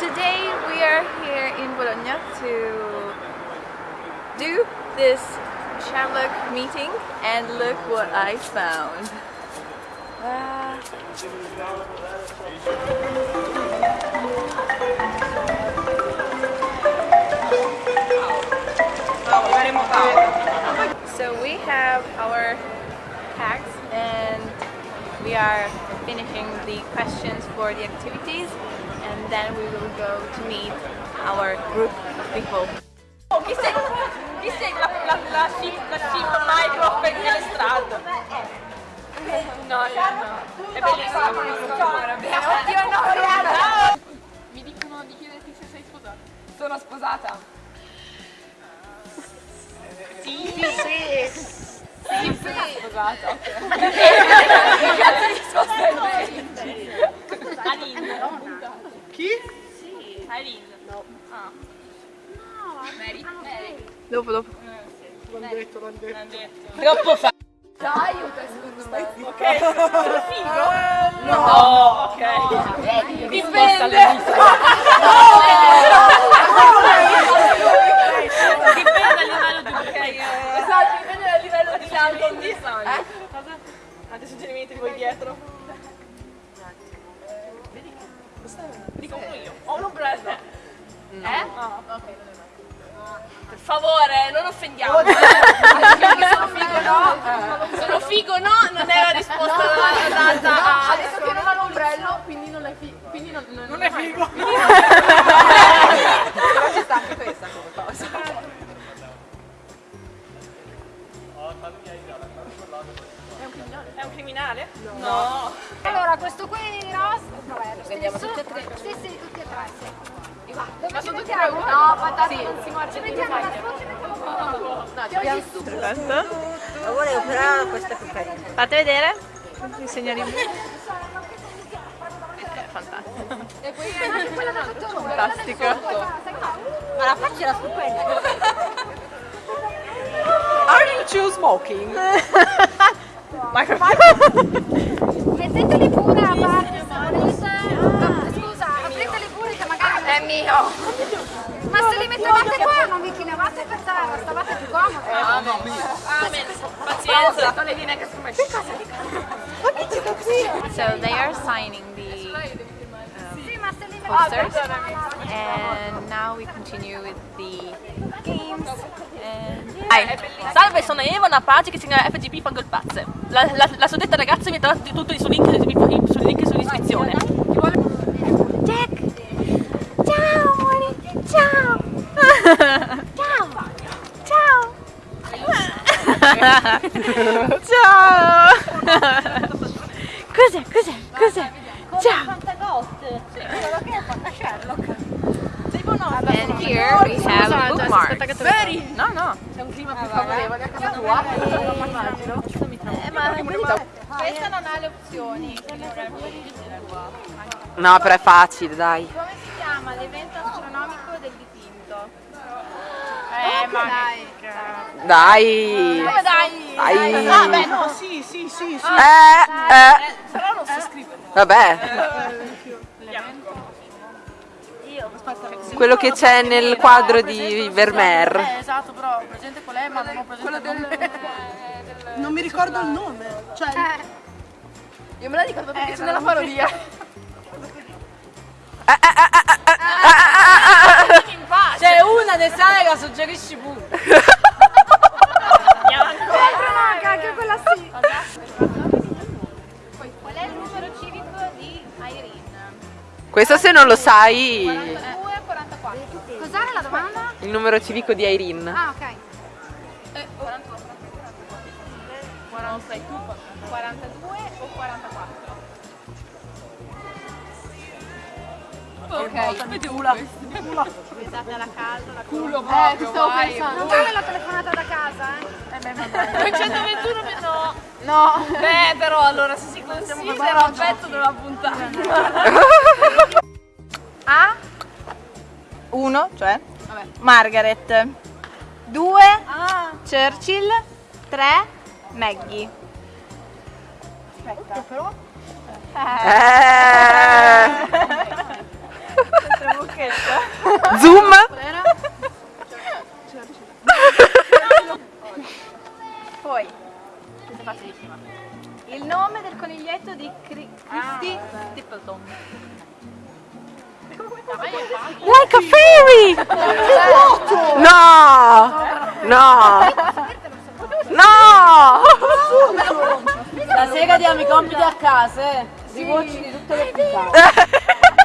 today we are here in Bologna to do this Sherlock meeting and look what I found. So we have our packs and we are finishing the questions for the activities then we will go to meet our group of people. Chi sei, chi sei la, la, la, la Microsoft nelle strade? No, io no. È bellissimo. Oddio no, Mi dicono di chiederti se sei sposata. Sono sposata. Sì, sì. Sì, sono sposata. Che cazzo di risposta è Aline. Chi? Sì. Aline. No. Ah. Mary? Mary. Dopo, dopo. L'hanno detto, l'hanno detto. Detto. Troppo facile. Aiuta secondo me. Ok. Sono figo? No. Ok. Dipende. Dipende figo no? Non è la risposta data a... Ha detto che non ha l'ombrello, quindi non è figo. Quindi non, non, Non è figo. Però ci sta anche questa come cosa. È un criminale? No. Allora, questo qui rosa, vabbè, lo stesso. tutti e tre? Sì, sì, tutti e tre, sì. E Ma ci sono tutti mettiamo? tre No, guardate, Sì. non si muore. Ci mettiamo ci mettiamo. No, ci abbiamo Lo volevo però questa più carina. Fate vedere il signorino. È fantastico. E poi anche quella da sotto. Fantastico. Ma la faccia la stupenda. Are you two smoking? Metteteli pure a parte. No, Scusa, apriteli pure che magari... È mio. Ma se li mettevate qua non vi chinavate per terra, stavate più comodi. Amen. So they are signing the li posters mettevate... and now we continue with the games and Dai. Salve, sono Eva, una pagina che si chiama FGP Fangol Pazze. La, la, la suddetta ragazza mi ha dato tutto sul link, sul link sull'iscrizione. Jack! Ciao, amore! Ciao! Ciao! Cos'è? Cos'è? Cos'è? Ciao! And here we have bookmarks. Veri? No, no. C'è un clima più favorevole a casa tua? Immagino. Eh, ma Questa non ha le opzioni. No, però è facile, dai. Come si chiama l'evento astronomico del dipinto? Eh, ma Dai. Come dai? Dai. Ah, beh, no, sì, sì, sì, sì. Eh, eh. però non si scrive. Vabbè. Quello che c'è nel quadro di Vermeer. Eh, esatto, però presente qual è, ma non ho presente Quello del... Non mi ricordo il nome. Cioè, Io me la ricordo perché c'è nella parodia. C'è una ne sai la suggerisci pure. Questo se non lo sai, 42 e 44. Cos'era la domanda? il numero civico di Irene. Ah, ok. 42 o 44? Ok. Vedi Ula. Pensate alla casa, la Culo Eh, ti stavo pensando. Non vale la telefonata da casa, eh? 221 no. No. Beh, però allora se si considera un pezzo della puntata. A. 1, cioè? Margaret. 2 Churchill. 3 Maggie. Eh. Siamo Zoom. Poi, questa è facilissima. Il nome del coniglietto di Cri- Christy Stapleton. Like a fairy! No! No! No! La sera diamo i compiti a casa, eh. Riguardi di tutte le puntate.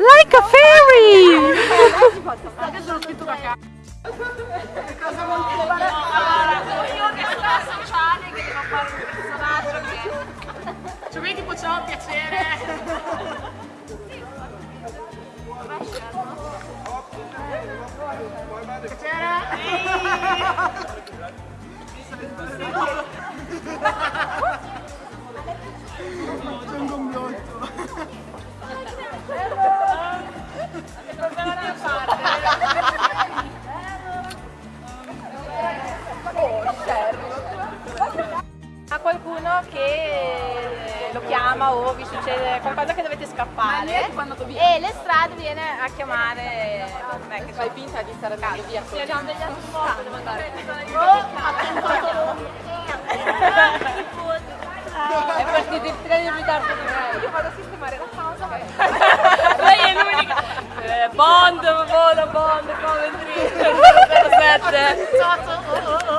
Like a fairy! Io che sono sociale, che devo fare un personaggio che... Cioè, vedi, tipo, c'ho un piacere. A lo chiama o vi succede qualcosa che dovete scappare. E le strade viene a chiamare me che fai finta di stare andando via sì, abbiamo degli altri modi magari È partito il treno in ritardo di me. io vado a sistemare la pausa Lei è l'unica. Eh, Bond, vola Bond, Coventry 007.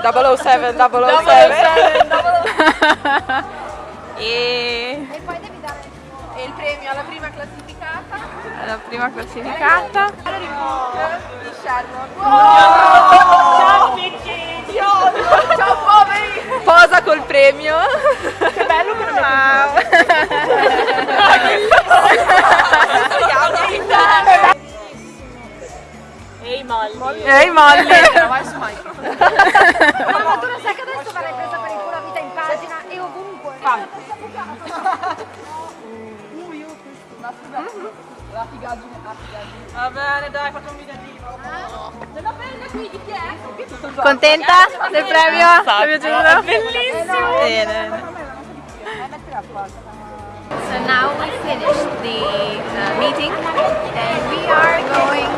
007, 007. E E poi devi dare il premio alla prima classificata la prima classificata. di Sherlock Ciao Vicky. ciao poveri Posa col premio. che bello che non è Ehi Molly. Ehi Molly. vai su Mike ovunque. Va bene, dai, facciamo un videotipo. contenta del premio? ti è piaciuto? Bellissimo. Bene. So now we finished the uh, meeting and we are going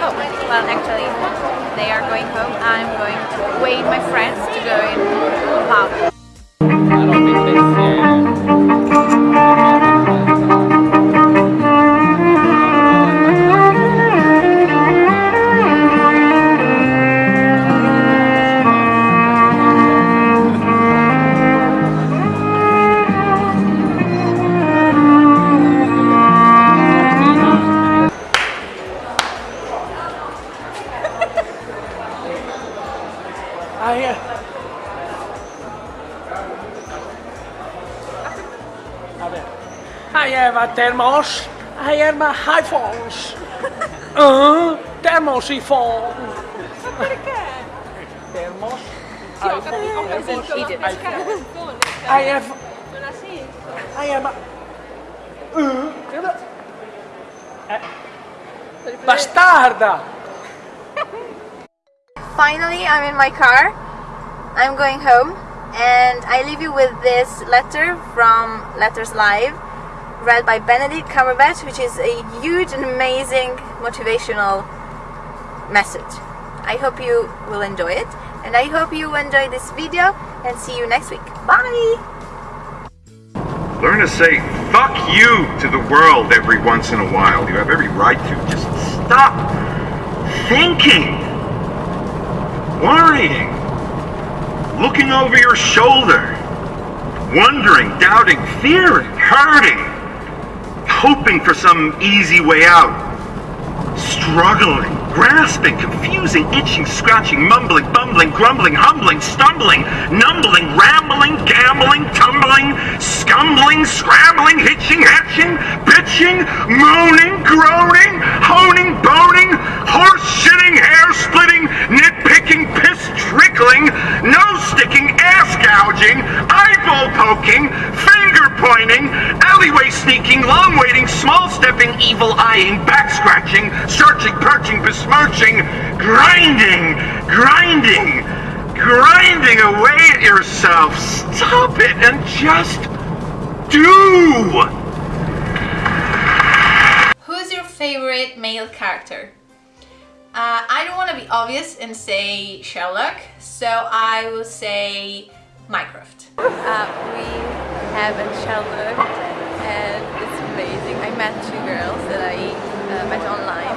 home. Well, actually, they are going home. I'm going to wait my friends to go in pub. I have a thermos. I have my iPhones. Uh, thermosiphone. Perché? Thermos. I have. I have a. Uh, eh. Bastarda! Finally, I'm in my car. I'm going home, and I leave you with this letter from Letters Live, read by Benedict Cumberbatch, which is a huge and amazing motivational message. I hope you will enjoy it, and I hope you enjoy this video, and see you next week. Bye! Learn to say fuck you to the world every once in a while. You have every right to. Just stop thinking, worrying, looking over your shoulder, wondering, doubting, fearing, hurting, hoping for some easy way out, struggling, grasping, confusing, itching, scratching, mumbling, bumbling, grumbling, humbling, stumbling, numbling, rambling, gambling, tumbling, scumbling, scrambling, hitching, hatching, bitching, moaning, groaning, honing, boning, horse shitting, hair splitting, nitpicking, piss trickling, nose sticking, ass gouging, eyeball poking, finger pointing, alleyway sneaking, long waiting, small stepping, evil eyeing, back scratching, searching, perching, besmirching, grinding, grinding, grinding away at yourself. Stop it and just do. Who's your favorite male character? Uh, I don't want to be obvious and say Sherlock, so I will say Mycroft. Uh, we have a Sherlock and it's amazing. I met two girls that I uh, met online